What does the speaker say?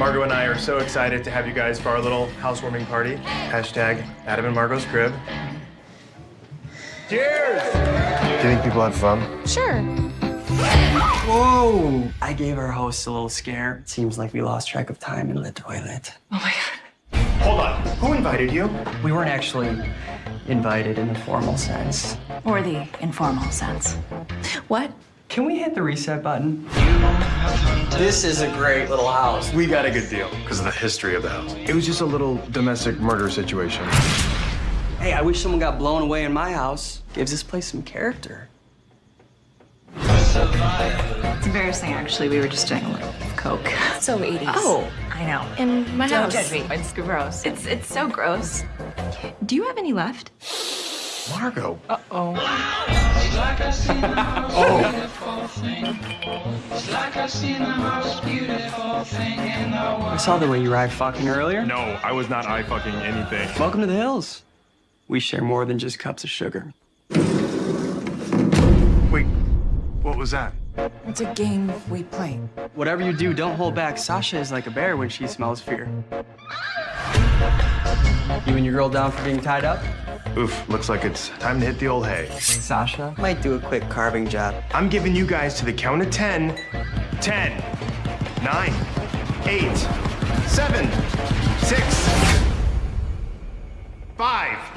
Margot and I are so excited to have you guys for our little housewarming party. Hashtag Adam and Margot's crib. Cheers! Do you think people have fun? Sure. Whoa! I gave our host a little scare. It seems like we lost track of time in the toilet. Oh my god. Hold on. Who invited you? We weren't actually invited in the formal sense. Or the informal sense. What? Can we hit the reset button? This is a great little house. We got a good deal. Because of the history of the house. It was just a little domestic murder situation. Hey, I wish someone got blown away in my house. Gives this place some character. It's embarrassing, actually. We were just doing a little coke. So 80s. Oh, I know. In my Don't house. judge me. It's gross. It's it's so gross. Do you have any left? Margot. Oh. I saw the way you were eye fucking earlier. No, I was not eye fucking anything. Welcome to the hills. We share more than just cups of sugar. Wait, what was that? It's a game we play. Whatever you do, don't hold back. Sasha is like a bear when she smells fear. You and your girl down for being tied up? Oof, looks like it's time to hit the old hay. Sasha might do a quick carving job. I'm giving you guys to the count of 10. 10, 9, 8, 7, 6, 5.